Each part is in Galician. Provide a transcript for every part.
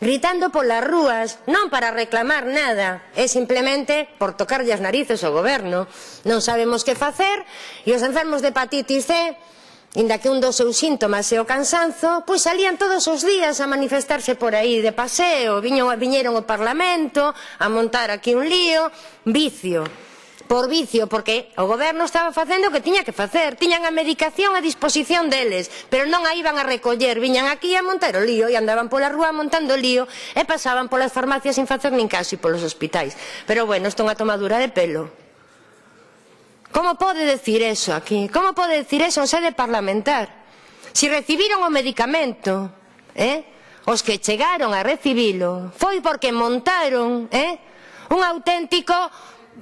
gritando polas rúas, non para reclamar nada, é simplemente por tocarlle as narices ao goberno. Non sabemos que facer e os enfermos de hepatitis C Inda que un dos seus síntomas é o cansanzo, pois salían todos os días a manifestarse por aí de paseo, viñeron ao Parlamento a montar aquí un lío, vicio por vicio, porque o goberno estaba facendo o que tiña que facer, tiñan a medicación a disposición deles, pero non a iban a recoller, viñan aquí a montar o lío e andaban pola rúa montando lío e pasaban polas farmacias sin facer nin caso e polos hospitais. Pero bueno, isto é unha tomadura de pelo. Como pode decir eso aquí? Como pode decir eso en sede parlamentar? Si recibiron o medicamento, eh? os que chegaron a recibilo, foi porque montaron eh? un auténtico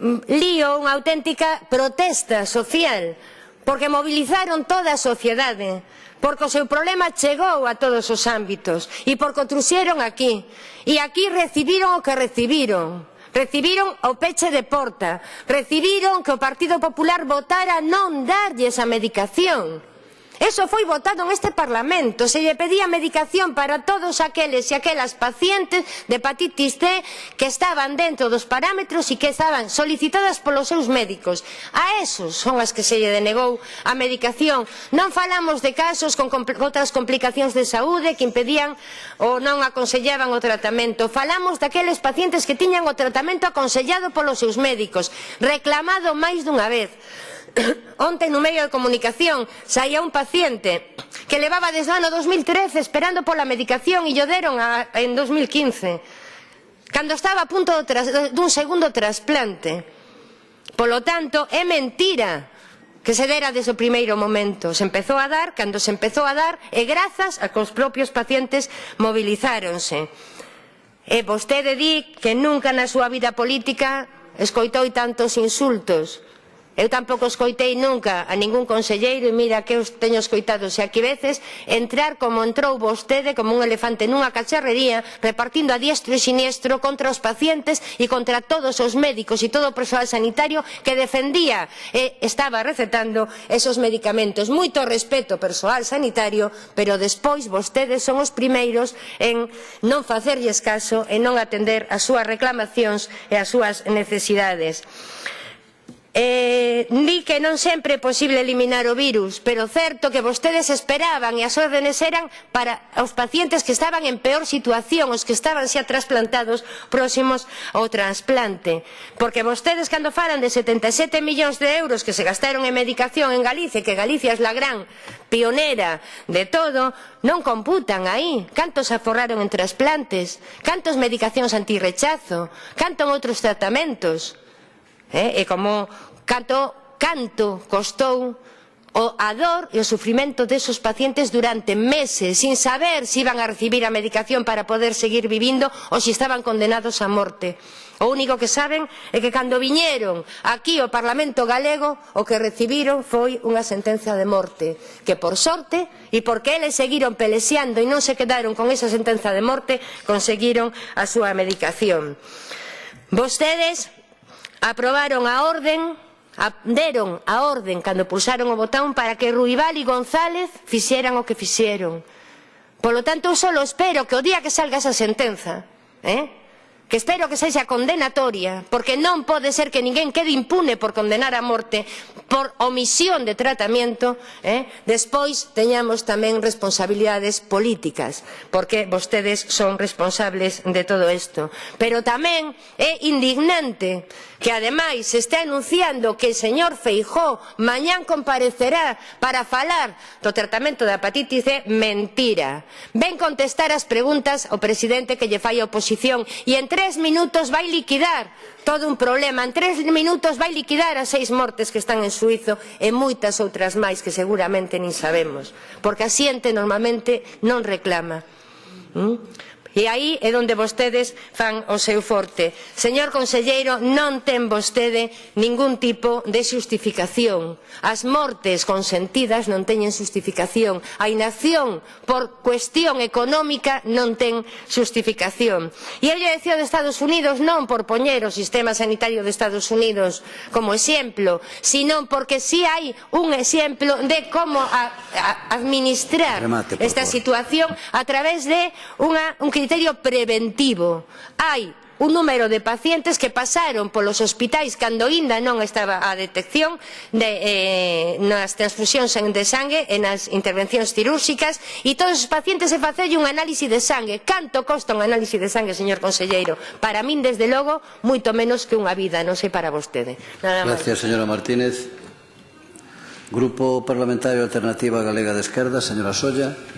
lío, unha auténtica protesta social, porque movilizaron toda a sociedade, porque o seu problema chegou a todos os ámbitos e porque o truxeron aquí. E aquí recibiron o que recibiron. Recibiron o peche de porta, recibiron que o Partido Popular votara non darlle esa medicación. Eso foi votado en este Parlamento. Se lle pedía medicación para todos aqueles e aquelas pacientes de hepatitis C que estaban dentro dos parámetros e que estaban solicitadas polos seus médicos. A esos son as que se lle denegou a medicación. Non falamos de casos con compl outras complicacións de saúde que impedían ou non aconsellaban o tratamento. Falamos daqueles pacientes que tiñan o tratamento aconsellado polos seus médicos, reclamado máis dunha vez. Onte no medio de comunicación saía un paciente que levaba desde o ano 2013 esperando pola medicación e llo deron a, en 2015 cando estaba a punto tras, dun segundo trasplante. Polo tanto, é mentira que se dera desde o primeiro momento. Se empezou a dar cando se empezou a dar e grazas a que os propios pacientes movilizáronse. E vostede di que nunca na súa vida política escoitou tantos insultos. Eu tampouco escoitei nunca a ningún conselleiro e mira que eu teño escoitado se aquí veces entrar como entrou vostede como un elefante nunha cacharrería repartindo a diestro e siniestro contra os pacientes e contra todos os médicos e todo o persoal sanitario que defendía e estaba recetando esos medicamentos. Moito respeto persoal sanitario, pero despois vostedes son os primeiros en non facerlles caso e non atender as súas reclamacións e as súas necesidades. Eh, di que non sempre é posible eliminar o virus, pero certo que vostedes esperaban e as órdenes eran para os pacientes que estaban en peor situación, os que estaban xa trasplantados próximos ao trasplante. Porque vostedes cando falan de 77 millóns de euros que se gastaron en medicación en Galicia, que Galicia é a gran pionera de todo, non computan aí. Cantos aforraron en trasplantes, cantos medicacións antirrechazo, canto en outros tratamentos. Eh? E como canto, canto costou o, a dor e o sufrimento desos pacientes durante meses sin saber se si iban a recibir a medicación para poder seguir vivindo ou se si estaban condenados a morte. O único que saben é que cando viñeron aquí ao Parlamento galego o que recibiron foi unha sentencia de morte que por sorte e porque eles seguiron pelexeando e non se quedaron con esa sentencia de morte conseguiron a súa medicación. Vostedes aprobaron a orden deron a orden cando pulsaron o botón para que Ruibal e González fixeran o que fixeron. Polo tanto, eu só espero que o día que salga esa sentenza, eh, que espero que sexa condenatoria, porque non pode ser que ninguén quede impune por condenar a morte por omisión de tratamento, eh? despois teñamos tamén responsabilidades políticas, porque vostedes son responsables de todo isto. Pero tamén é indignante que ademais se está anunciando que o señor Feijó mañán comparecerá para falar do tratamento da hepatitis C, mentira. Ven contestar as preguntas ao presidente que lle fai a oposición e entre tres minutos vai liquidar todo un problema. En tres minutos vai liquidar as seis mortes que están en Suizo e moitas outras máis que seguramente nin sabemos. Porque a xente normalmente non reclama. ¿Mm? E aí é onde vostedes fan o seu forte. Señor conselleiro, non ten vostede ningún tipo de xustificación. As mortes consentidas non teñen xustificación. A inacción por cuestión económica non ten xustificación. E eu lle decía de Estados Unidos non por poñer o sistema sanitario de Estados Unidos como exemplo, sino porque si sí hai un exemplo de como a, a, administrar Remate, esta situación a través de unha, un criterio preventivo. Hai un número de pacientes que pasaron polos hospitais cando aínda non estaba a detección de, eh, nas transfusións de sangue e nas intervencións cirúrxicas e todos os pacientes se facelle un análise de sangue. Canto costa un análise de sangue, señor conselleiro? Para min, desde logo, moito menos que unha vida non sei para vostede. Nada máis. Gracias, señora Martínez. Grupo Parlamentario Alternativa Galega de Esquerda, señora Solla.